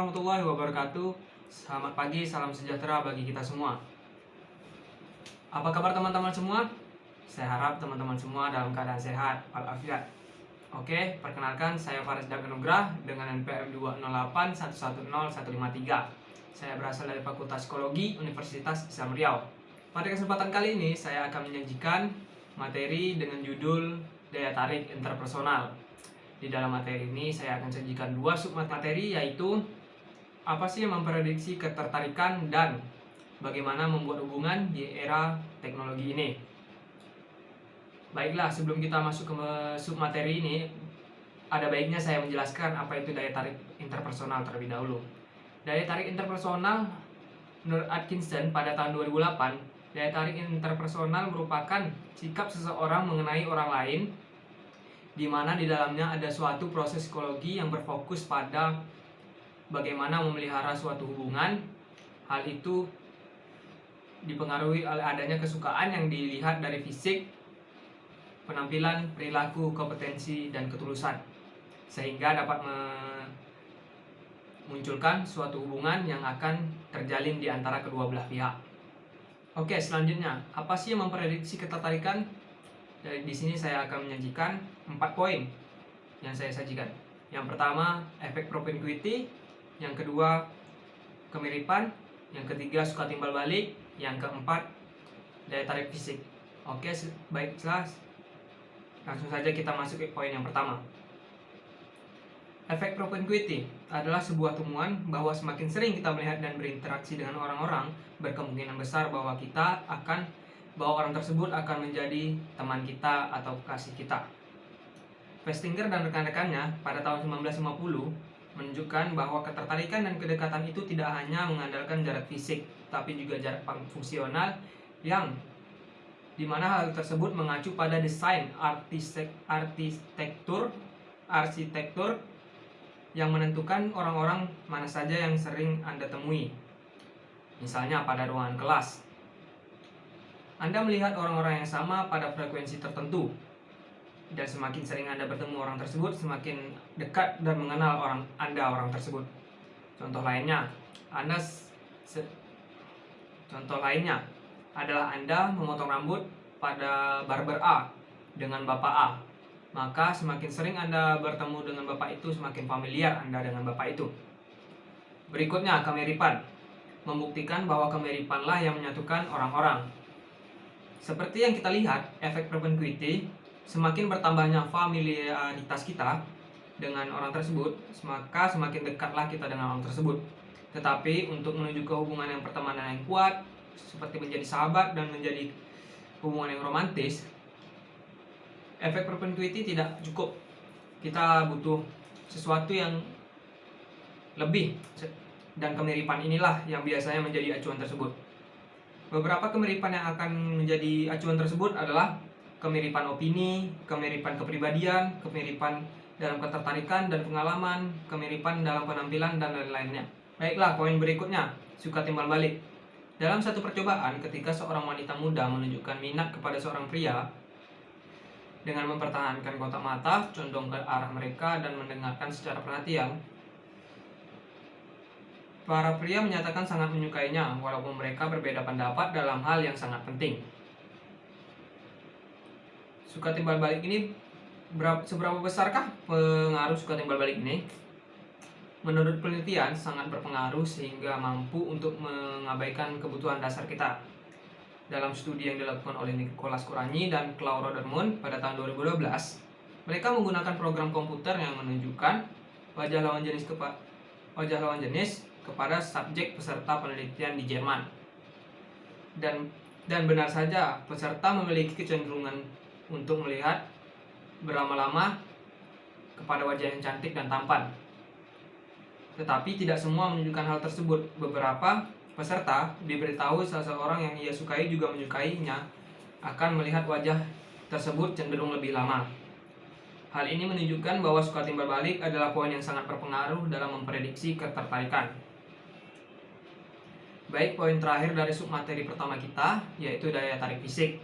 warahmatullahi wabarakatuh. Selamat pagi, salam sejahtera bagi kita semua. Apa kabar teman-teman semua? Saya harap teman-teman semua dalam keadaan sehat, walafiat. Oke, perkenalkan saya Faris Daganugrah dengan NPM 208110153 Saya berasal dari Fakultas Psikologi Universitas Islam Riau. Pada kesempatan kali ini saya akan menyajikan materi dengan judul Daya Tarik Interpersonal. Di dalam materi ini saya akan sajikan dua submateri yaitu apa sih yang memprediksi ketertarikan dan bagaimana membuat hubungan di era teknologi ini. Baiklah, sebelum kita masuk ke submateri ini, ada baiknya saya menjelaskan apa itu daya tarik interpersonal terlebih dahulu. Daya tarik interpersonal menurut Atkinson pada tahun 2008, daya tarik interpersonal merupakan sikap seseorang mengenai orang lain di mana di dalamnya ada suatu proses psikologi yang berfokus pada bagaimana memelihara suatu hubungan. Hal itu dipengaruhi oleh adanya kesukaan yang dilihat dari fisik, penampilan, perilaku, kompetensi, dan ketulusan. Sehingga dapat memunculkan suatu hubungan yang akan terjalin di antara kedua belah pihak. Oke, selanjutnya, apa sih yang memprediksi ketertarikan dari di sini saya akan menyajikan empat poin yang saya sajikan. Yang pertama, efek propinquity, yang kedua, kemiripan, yang ketiga suka timbal balik, yang keempat daya tarik fisik. Oke, baiklah. Langsung saja kita masuk ke poin yang pertama. Efek propinquity adalah sebuah temuan bahwa semakin sering kita melihat dan berinteraksi dengan orang-orang, berkemungkinan besar bahwa kita akan bahwa orang tersebut akan menjadi teman kita atau kasih kita. Festinger dan rekan-rekannya pada tahun 1950 menunjukkan bahwa ketertarikan dan kedekatan itu tidak hanya mengandalkan jarak fisik, tapi juga jarak fungsional yang di mana hal tersebut mengacu pada desain arsitektur arsitektur yang menentukan orang-orang mana saja yang sering Anda temui. Misalnya pada ruangan kelas, anda melihat orang-orang yang sama pada frekuensi tertentu. Dan semakin sering Anda bertemu orang tersebut, semakin dekat dan mengenal orang Anda orang tersebut. Contoh lainnya, Anda contoh lainnya adalah Anda memotong rambut pada barber A dengan Bapak A. Maka semakin sering Anda bertemu dengan Bapak itu, semakin familiar Anda dengan Bapak itu. Berikutnya, kemiripan. Membuktikan bahwa kemiripanlah yang menyatukan orang-orang seperti yang kita lihat, efek propinquity semakin bertambahnya familiaritas kita dengan orang tersebut, maka semakin dekatlah kita dengan orang tersebut. Tetapi untuk menuju ke hubungan yang pertemanan yang kuat, seperti menjadi sahabat dan menjadi hubungan yang romantis, efek propinquity tidak cukup. Kita butuh sesuatu yang lebih dan kemiripan inilah yang biasanya menjadi acuan tersebut. Beberapa kemiripan yang akan menjadi acuan tersebut adalah kemiripan opini, kemiripan kepribadian, kemiripan dalam ketertarikan dan pengalaman, kemiripan dalam penampilan, dan lain-lainnya. Baiklah, poin berikutnya, suka timbal balik. Dalam satu percobaan, ketika seorang wanita muda menunjukkan minat kepada seorang pria, dengan mempertahankan kotak mata, condong ke arah mereka dan mendengarkan secara perhatian, Para pria menyatakan sangat menyukainya, walaupun mereka berbeda pendapat dalam hal yang sangat penting. Suka timbal balik ini seberapa besarkah pengaruh suka timbal balik ini? Menurut penelitian, sangat berpengaruh sehingga mampu untuk mengabaikan kebutuhan dasar kita. Dalam studi yang dilakukan oleh Nicholas Kuranyi dan Claude Rodermund pada tahun 2012, mereka menggunakan program komputer yang menunjukkan wajah lawan jenis wajah lawan jenis kepada subjek peserta penelitian di Jerman. Dan dan benar saja, peserta memiliki kecenderungan untuk melihat berlama-lama kepada wajah yang cantik dan tampan. Tetapi tidak semua menunjukkan hal tersebut. Beberapa peserta diberitahu seseorang yang ia sukai juga menyukainya akan melihat wajah tersebut cenderung lebih lama. Hal ini menunjukkan bahwa suka timbal balik adalah poin yang sangat berpengaruh dalam memprediksi ketertarikan. Baik, poin terakhir dari submateri pertama kita, yaitu daya tarik fisik.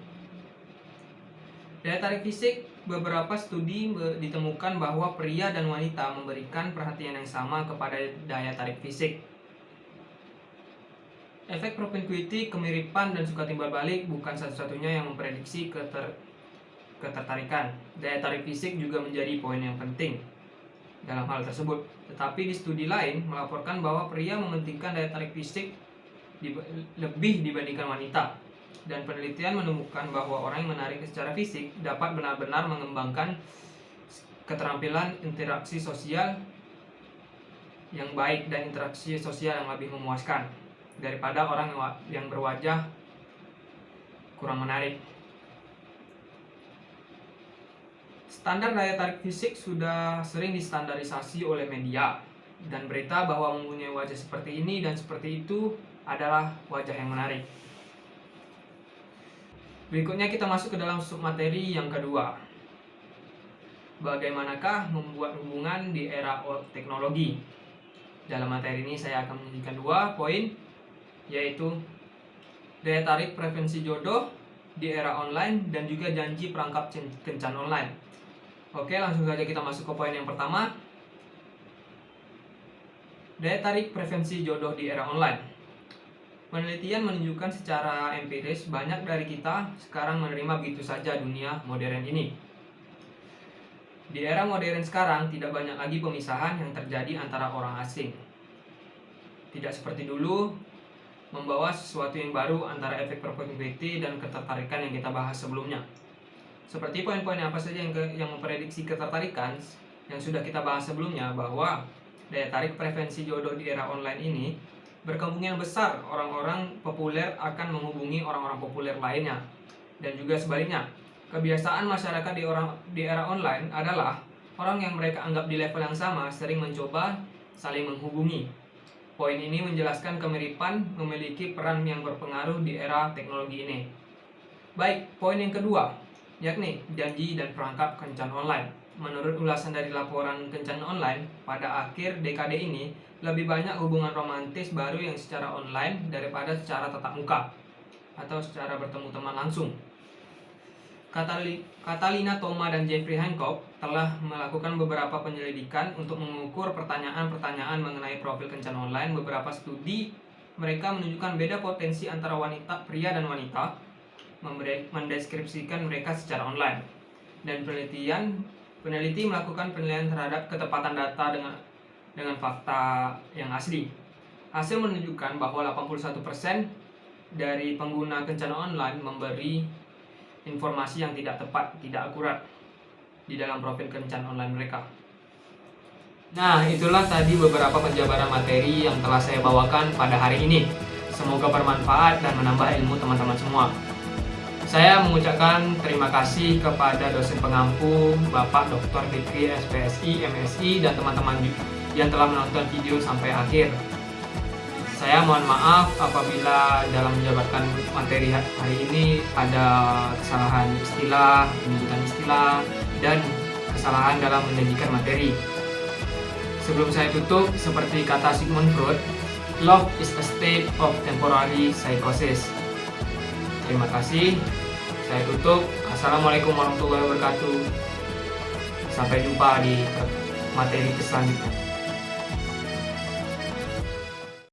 Daya tarik fisik, beberapa studi ditemukan bahwa pria dan wanita memberikan perhatian yang sama kepada daya tarik fisik. Efek propinquity, kemiripan, dan suka timbal balik bukan satu-satunya yang memprediksi keter ketertarikan. Daya tarik fisik juga menjadi poin yang penting dalam hal tersebut. Tetapi di studi lain melaporkan bahwa pria mementingkan daya tarik fisik lebih dibandingkan wanita. Dan penelitian menemukan bahwa orang yang menarik secara fisik dapat benar-benar mengembangkan keterampilan interaksi sosial yang baik dan interaksi sosial yang lebih memuaskan daripada orang yang berwajah kurang menarik. Standar daya tarik fisik sudah sering distandarisasi oleh media dan berita bahwa mempunyai wajah seperti ini dan seperti itu adalah wajah yang menarik. Berikutnya kita masuk ke dalam submateri yang kedua. Bagaimanakah membuat hubungan di era teknologi? Dalam materi ini saya akan menunjukkan dua poin, yaitu daya tarik preferensi jodoh di era online dan juga janji perangkap kencan online. Oke, langsung saja kita masuk ke poin yang pertama. Daya tarik preferensi jodoh di era online. Penelitian menunjukkan secara empiris banyak dari kita sekarang menerima begitu saja dunia modern ini. Di era modern sekarang tidak banyak lagi pemisahan yang terjadi antara orang asing. Tidak seperti dulu membawa sesuatu yang baru antara efek propaganda dan ketertarikan yang kita bahas sebelumnya. Seperti poin-poin apa saja yang, ke, yang memprediksi ketertarikan yang sudah kita bahas sebelumnya bahwa daya tarik preferensi jodoh di era online ini berkemungkinan besar orang-orang populer akan menghubungi orang-orang populer lainnya. Dan juga sebaliknya, kebiasaan masyarakat di orang di era online adalah orang yang mereka anggap di level yang sama sering mencoba saling menghubungi. Poin ini menjelaskan kemiripan memiliki peran yang berpengaruh di era teknologi ini. Baik, poin yang kedua, yakni janji dan perangkap kencan online. Menurut ulasan dari laporan kencan online, pada akhir dekade ini, lebih banyak hubungan romantis baru yang secara online daripada secara tatap muka atau secara bertemu teman langsung. Catalina Thoma dan Jeffrey Hancock telah melakukan beberapa penyelidikan untuk mengukur pertanyaan-pertanyaan mengenai profil kencan online. Beberapa studi mereka menunjukkan beda potensi antara wanita pria dan wanita mendeskripsikan mereka secara online. Dan penelitian peneliti melakukan penilaian terhadap ketepatan data dengan dengan fakta yang asli. Hasil menunjukkan bahwa 81% dari pengguna kencan online memberi informasi yang tidak tepat, tidak akurat di dalam profil kencan online mereka. Nah, itulah tadi beberapa penjabaran materi yang telah saya bawakan pada hari ini. Semoga bermanfaat dan menambah ilmu teman-teman semua. Saya mengucapkan terima kasih kepada dosen pengampu Bapak Dr. Fikri SPSI, MSI, dan teman-teman yang telah menonton video sampai akhir. Saya mohon maaf apabila dalam menjabarkan materi hari ini ada kesalahan istilah, penyebutan istilah, dan kesalahan dalam menyajikan materi. Sebelum saya tutup, seperti kata Sigmund Freud, love is a state of temporary psychosis. Terima kasih. Saya tutup. Assalamualaikum warahmatullahi wabarakatuh. Sampai jumpa di materi selanjutnya.